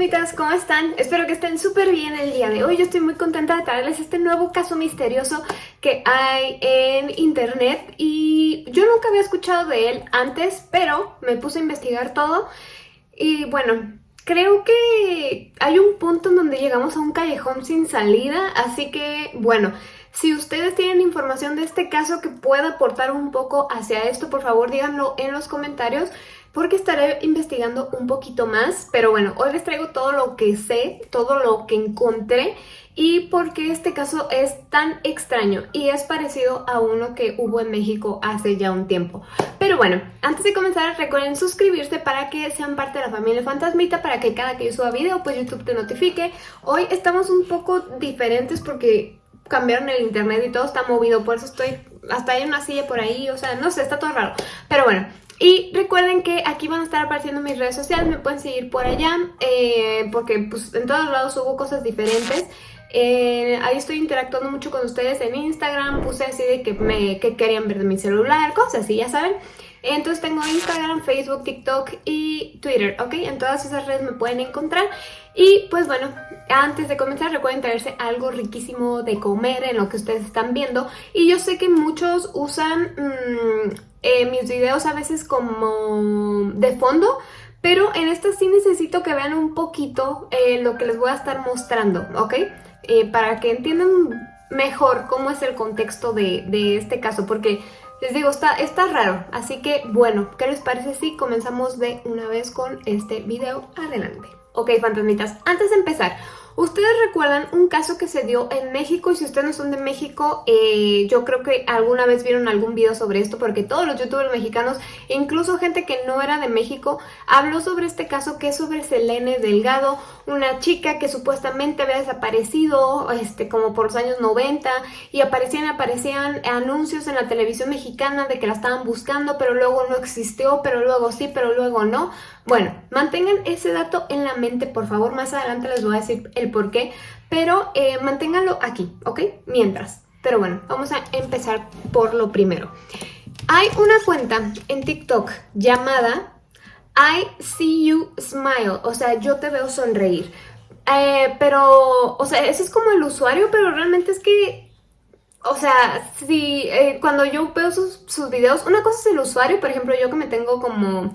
fantasmitas, ¿cómo están? Espero que estén súper bien el día de hoy. Yo estoy muy contenta de traerles este nuevo caso misterioso que hay en internet y yo nunca había escuchado de él antes, pero me puse a investigar todo y bueno, creo que hay un punto en donde llegamos a un callejón sin salida, así que bueno... Si ustedes tienen información de este caso que pueda aportar un poco hacia esto, por favor díganlo en los comentarios porque estaré investigando un poquito más, pero bueno, hoy les traigo todo lo que sé, todo lo que encontré y por qué este caso es tan extraño y es parecido a uno que hubo en México hace ya un tiempo. Pero bueno, antes de comenzar recuerden suscribirse para que sean parte de la familia Fantasmita, para que cada que yo suba video pues YouTube te notifique. Hoy estamos un poco diferentes porque cambiaron el internet y todo está movido, por eso estoy, hasta hay una silla por ahí, o sea, no sé, está todo raro. Pero bueno, y recuerden que aquí van a estar apareciendo mis redes sociales, me pueden seguir por allá, eh, porque pues, en todos lados hubo cosas diferentes. Eh, ahí estoy interactuando mucho con ustedes en Instagram, puse así de que, me, que querían ver de mi celular, cosas así, ya saben. Entonces tengo Instagram, Facebook, TikTok y Twitter, ¿ok? En todas esas redes me pueden encontrar. Y pues bueno, antes de comenzar recuerden traerse algo riquísimo de comer en lo que ustedes están viendo. Y yo sé que muchos usan mm, eh, mis videos a veces como de fondo, pero en esta sí necesito que vean un poquito eh, lo que les voy a estar mostrando, ¿ok? Eh, para que entiendan mejor cómo es el contexto de, este caso, porque les digo, está, está raro. Así que, bueno, ¿qué les parece si comenzamos de una vez con este video? Adelante. Ok, fantasmitas, antes de empezar, Ustedes recuerdan un caso que se dio en México y si ustedes no son de México, eh, yo creo que alguna vez vieron algún video sobre esto porque todos los youtubers mexicanos, incluso gente que no era de México, habló sobre este caso que es sobre Selene Delgado, una chica que supuestamente había desaparecido este, como por los años 90 y aparecían, aparecían anuncios en la televisión mexicana de que la estaban buscando, pero luego no existió, pero luego sí, pero luego no. Bueno, mantengan ese dato en la mente, por favor. Más adelante les voy a decir el por qué, pero eh, manténganlo aquí, ¿ok? Mientras. Pero bueno, vamos a empezar por lo primero. Hay una cuenta en TikTok llamada I See You Smile, o sea, yo te veo sonreír. Eh, pero, o sea, ese es como el usuario, pero realmente es que, o sea, si eh, cuando yo veo sus, sus videos, una cosa es el usuario, por ejemplo, yo que me tengo como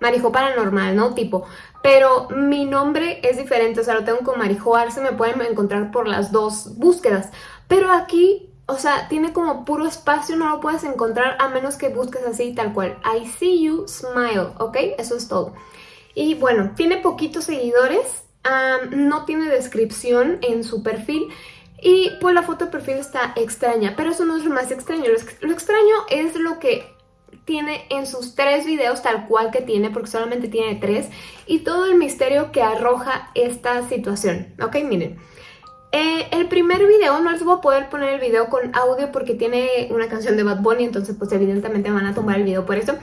Marijo Paranormal, ¿no? Tipo, pero mi nombre es diferente, o sea, lo tengo con Marijo Arce, me pueden encontrar por las dos búsquedas. Pero aquí, o sea, tiene como puro espacio, no lo puedes encontrar a menos que busques así, tal cual. I see you, smile, ¿ok? Eso es todo. Y bueno, tiene poquitos seguidores, no tiene descripción en su perfil, y pues la foto de perfil está extraña, pero eso no es lo más extraño. Lo, extraño es lo que tiene en sus tres videos tal cual que tiene, porque solamente tiene tres, y todo el misterio que arroja esta situación. Ok, miren. Eh, el primer video, no les voy a poder poner el video con audio porque tiene una canción de Bad Bunny, entonces pues evidentemente van a tomar el video por eso.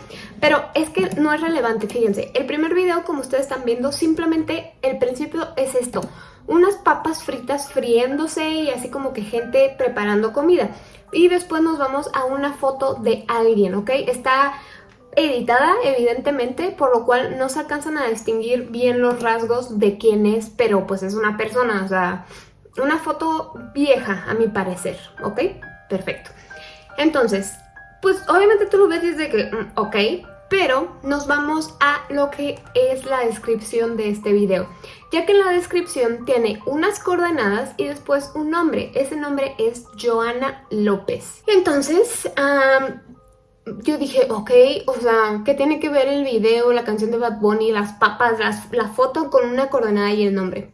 Pero es que no es relevante, fíjense. El primer video, como ustedes están viendo, simplemente el principio es esto. Unas papas fritas friéndose y así como que gente preparando comida. Y después nos vamos a una foto de alguien, ¿ok? Está editada, evidentemente, por lo cual no se alcanzan a distinguir bien los rasgos de quién es, pero pues es una persona, o sea, una foto vieja, a mi parecer, ¿ok? Perfecto. Entonces, pues obviamente tú lo ves desde que, mm, ok, pero nos vamos a lo que es la descripción de este video, ya que en la descripción tiene unas coordenadas y después un nombre. Ese nombre es Joana López. Entonces, yo dije, ok, o sea, ¿qué tiene que ver el video, la canción de Bad Bunny, las papas, la foto con una coordenada y el nombre?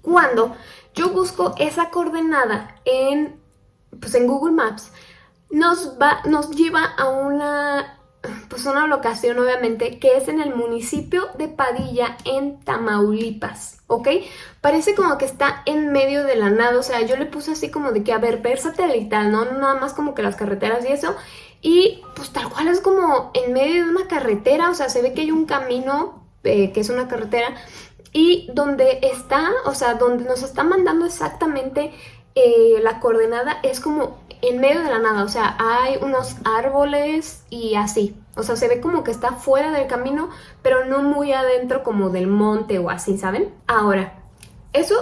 Cuando yo busco esa coordenada en, pues en Google Maps, nos, va, nos lleva a una pues una locación obviamente que es en el municipio de Padilla en Tamaulipas, ¿ok? Parece como que está en medio de la nada, o sea, yo le puse así como de que, a ver, ver satelital, ¿no? Nada más como que las carreteras y eso, y pues tal cual es como en medio de una carretera, o sea, se ve que hay un camino eh, que es una carretera, y donde está, o sea, donde nos está mandando exactamente eh, la coordenada es como en medio de la nada, o sea, hay unos árboles y así, O sea, se ve como que está fuera del camino, pero no muy adentro como del monte o así, ¿saben? Ahora, eso,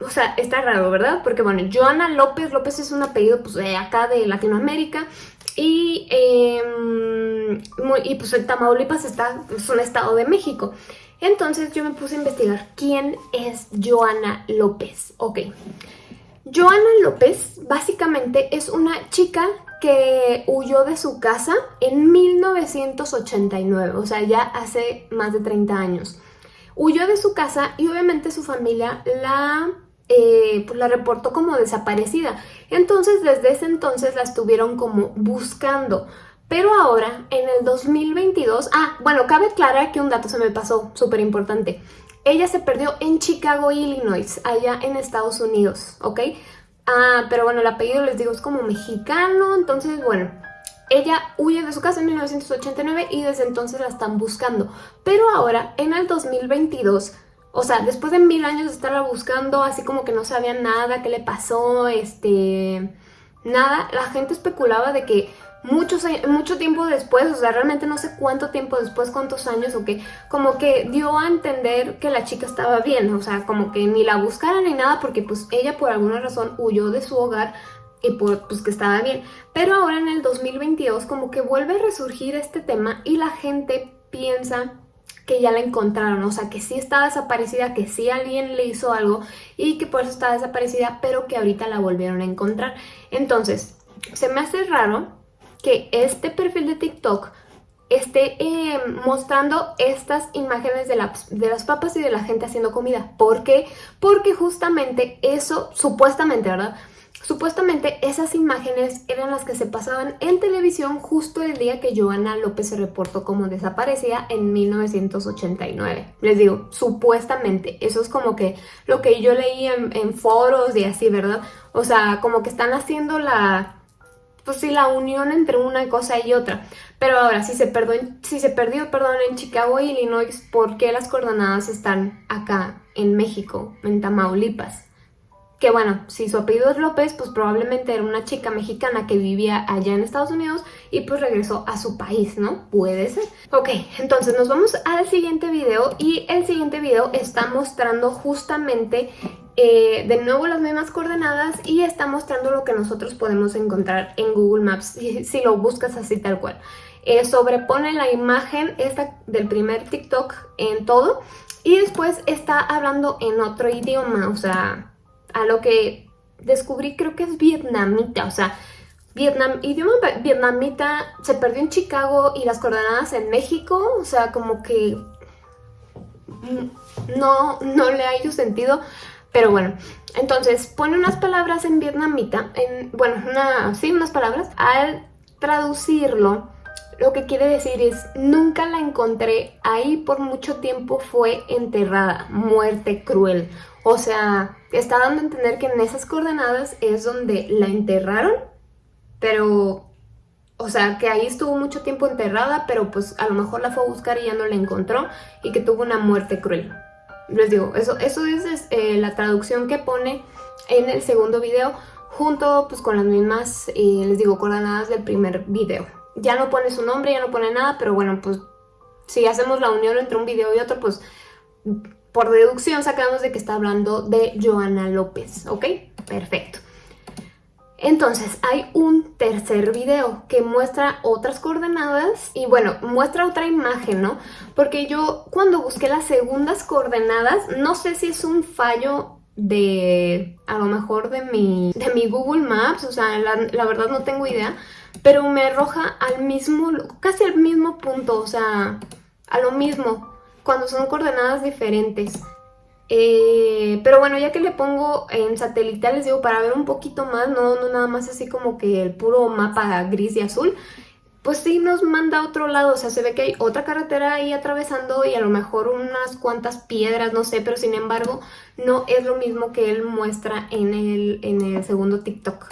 o sea, está raro, ¿verdad? Porque bueno, Joana López, López es un apellido pues de acá de Latinoamérica y, eh, y pues el Tamaulipas está, es un estado de México. Entonces yo me puse a investigar quién es Joana López. Ok, Joana López básicamente es una chica que huyó de su casa en 1989, o sea, ya hace más de 30 años. Huyó de su casa y obviamente su familia la, eh, pues la reportó como desaparecida. Entonces, desde ese entonces la estuvieron como buscando. Pero ahora, en el 2022... Ah, bueno, cabe aclarar que un dato se me pasó, súper importante. Ella se perdió en Chicago, Illinois, allá en Estados Unidos, ¿ok? Ah, pero bueno, el apellido les digo es como mexicano, entonces bueno, ella huye de su casa en 1989 y desde entonces la están buscando. Pero ahora, en el 2022, o sea, después de mil años de estarla buscando, así como que no sabían nada, qué le pasó, este... Nada, la gente especulaba de que mucho tiempo después, o sea, realmente no sé cuánto tiempo después, cuántos años o qué, como que dio a entender que la chica estaba bien, o sea, como que ni la buscaran ni nada porque pues ella por alguna razón huyó de su hogar y pues que estaba bien. Pero ahora en el 2022 como que vuelve a resurgir este tema y la gente piensa que ya la encontraron, o sea, que sí está desaparecida, que sí alguien le hizo algo y que por eso está desaparecida, pero que ahorita la volvieron a encontrar. Entonces, se me hace raro que este perfil de TikTok esté eh, mostrando estas imágenes de, de, las papas y de la gente haciendo comida. ¿Por qué? Porque justamente eso, supuestamente, ¿verdad? Supuestamente esas imágenes eran las que se pasaban en televisión justo el día que Joana López se reportó como desaparecida en 1989. Les digo, supuestamente, eso es como que lo que yo leí en, foros y así, ¿verdad? O sea, como que están haciendo la pues sí, la unión entre una cosa y otra. Pero ahora, si se, perdió, si se perdió perdón, en Chicago, Illinois, ¿por qué las coordenadas están acá en México, en Tamaulipas? Que bueno, si su apellido es López, pues probablemente era una chica mexicana que vivía allá en Estados Unidos y pues regresó a su país, ¿no? Puede ser. Ok, entonces nos vamos al siguiente video y el siguiente video está mostrando justamente eh, de nuevo las mismas coordenadas y está mostrando lo que nosotros podemos encontrar en Google Maps si, lo buscas así tal cual. Eh, sobrepone la imagen esta del primer TikTok en todo y después está hablando en otro idioma, o sea, a lo que descubrí creo que es vietnamita, o sea, Vietnam, idioma vietnamita se perdió en Chicago y las coordenadas en México, o sea, como que no, no le ha ido sentido. Pero bueno, entonces pone unas palabras en vietnamita, en, bueno, una, sí, unas palabras. Al traducirlo, lo que quiere decir es, nunca la encontré, ahí por mucho tiempo fue enterrada, muerte cruel. O sea, está dando a entender que en esas coordenadas es donde la enterraron, pero, o sea, que ahí estuvo mucho tiempo enterrada, pero pues a lo mejor la fue a buscar y ya no la encontró y que tuvo una muerte cruel. Les digo, eso, eso es eh, la traducción que pone en el segundo video junto pues con las mismas, eh, les digo, coordenadas del primer video. Ya no pone su nombre, ya no pone nada, pero bueno, pues si hacemos la unión entre un video y otro, pues por deducción sacamos de que está hablando de Joana López, ¿ok? Perfecto. Entonces hay un tercer video que muestra otras coordenadas y bueno, muestra otra imagen, ¿no? Porque yo cuando busqué las segundas coordenadas, no sé si es un fallo de, a lo mejor de mi, de mi Google Maps, o sea, la, la verdad no tengo idea, pero me arroja al mismo, casi al mismo punto, o sea, a lo mismo, cuando son coordenadas diferentes. Eh, pero bueno, ya que le pongo en satelital, les digo, para ver un poquito más, no, no nada más así como que el puro mapa gris y azul, pues sí nos manda a otro lado, o sea, se ve que hay otra carretera ahí atravesando y a lo mejor unas cuantas piedras, no sé, pero sin embargo no es lo mismo que él muestra en el, en el segundo TikTok.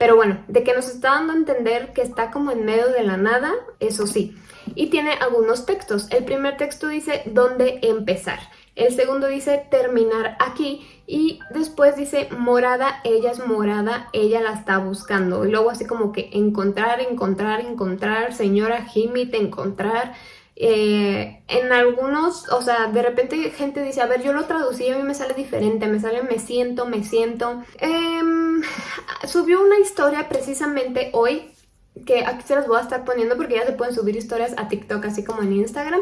Pero bueno, de que nos está dando a entender que está como en medio de la nada, eso sí. Y tiene algunos textos. El primer texto dice, ¿dónde empezar? el segundo dice terminar aquí y después dice morada, ella es morada, ella la está buscando. Y luego así como que encontrar, encontrar, encontrar, señora Jimmy, te encontrar. Eh, en algunos, o sea, de repente gente dice, a ver, yo lo traducí y a mí me sale diferente, me sale me siento, me siento. Em, subió una historia precisamente hoy, que aquí se las voy a estar poniendo porque ya se pueden subir historias a TikTok así como en Instagram.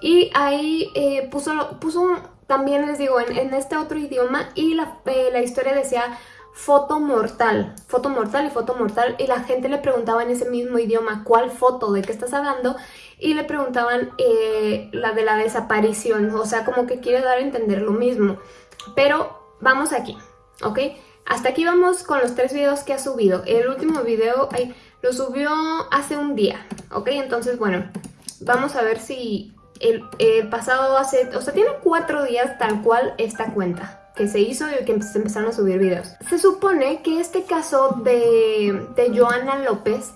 Y ahí eh, puso, puso también les digo, en, este otro idioma y la, eh, la historia decía foto mortal, foto mortal y foto mortal. Y la gente le preguntaba en ese mismo idioma cuál foto, de qué estás hablando y le preguntaban eh, la de la desaparición, o sea como que quiere dar a entender lo mismo, pero vamos aquí, ¿ok? Hasta aquí vamos con los tres videos que ha subido, el último video lo subió hace un día, ¿ok? Entonces bueno, vamos a ver si el, pasado hace, o sea, tiene cuatro días tal cual esta cuenta que se hizo y que se empezaron a subir videos. Se supone que este caso de, de Joana López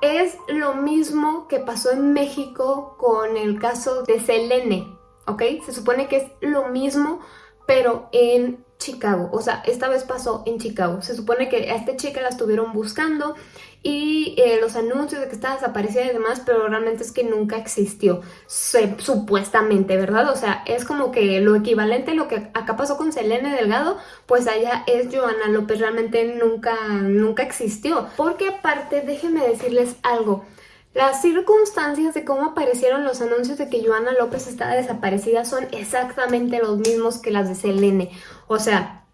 es lo mismo que pasó en México con el caso de Selene, ¿ok? Se supone que es lo mismo, pero en Chicago. O sea, esta vez pasó en Chicago. Se supone que a esta chica la estuvieron buscando y eh, los anuncios de que estaba desaparecida y demás, pero realmente es que nunca existió, supuestamente, ¿verdad? O sea, es como que lo equivalente a lo que acá pasó con Selene Delgado, pues allá es Joana López, realmente nunca, nunca existió. Porque aparte, déjenme decirles algo, las circunstancias de cómo aparecieron los anuncios de que Joana López estaba desaparecida son exactamente los mismos que las de Selene. O sea,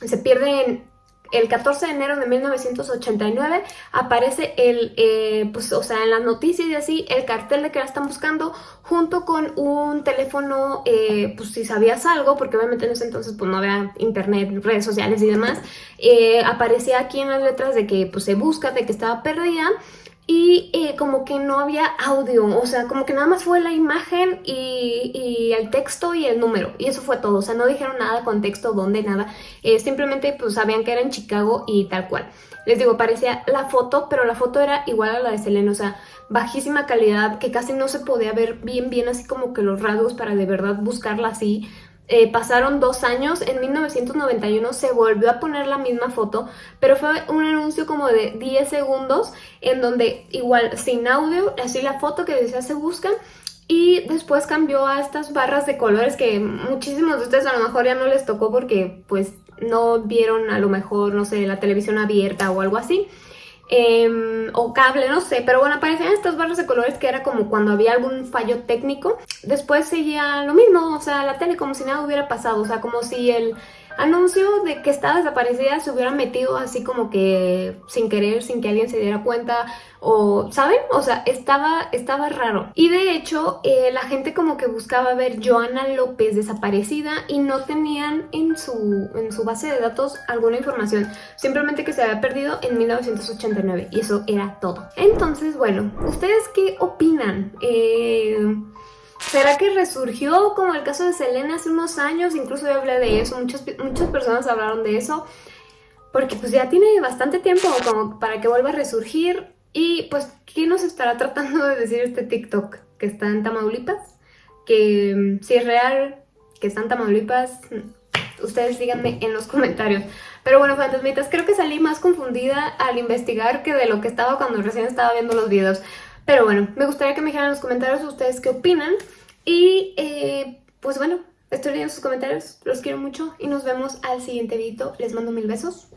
se pierden el 14 de enero de 1989 aparece el, eh, pues, o sea, en las noticias y así, el cartel de que la están buscando junto con un teléfono, eh, pues si sabías algo, porque obviamente en ese entonces pues no había internet, redes sociales y demás, eh, aparecía aquí en las letras de que pues se busca, de que estaba perdida, y eh, como que no había audio, o sea, como que nada más fue la imagen y, el texto y el número, y eso fue todo, o sea, no dijeron nada con texto, dónde, nada, eh, simplemente pues sabían que era en Chicago y tal cual. Les digo, parecía la foto, pero la foto era igual a la de Selena, o sea, bajísima calidad, que casi no se podía ver bien, bien así como que los rasgos para de verdad buscarla así, eh, pasaron dos años, en 1991 se volvió a poner la misma foto, pero fue un anuncio como de 10 segundos en donde igual sin audio, así la foto que decía se busca y después cambió a estas barras de colores que muchísimos de ustedes a lo mejor ya no les tocó porque pues no vieron a lo mejor, no sé, la televisión abierta o algo así. Em, o cable, no sé, pero bueno, aparecían estas barras de colores que era como cuando había algún fallo técnico. Después seguía lo mismo, o sea, la tele como si nada hubiera pasado, o sea, como si el anuncio de que estaba desaparecida se hubiera metido así como que sin querer, sin que alguien se diera cuenta o, ¿saben? O sea, estaba, estaba raro. Y de hecho, eh, la gente como que buscaba ver Joana López desaparecida y no tenían en su, en su base de datos alguna información, simplemente que se había perdido en 1989 y eso era todo. Entonces, bueno, ¿ustedes qué opinan? Eh... ¿Será que resurgió como el caso de Selena hace unos años? Incluso yo hablé de eso, muchas, muchas personas hablaron de eso. Porque pues ya tiene bastante tiempo como para que vuelva a resurgir. Y pues, ¿qué nos estará tratando de decir este TikTok? Que está en Tamaulipas. Que si es real, que está en Tamaulipas, ustedes díganme en los comentarios. Pero bueno, fantasmitas, creo que salí más confundida al investigar que de lo que estaba cuando recién estaba viendo los videos. Pero bueno, me gustaría que me dijeran en los comentarios ustedes qué opinan. Y eh, pues bueno, estoy leyendo sus comentarios, los quiero mucho y nos vemos al siguiente video. Les mando mil besos.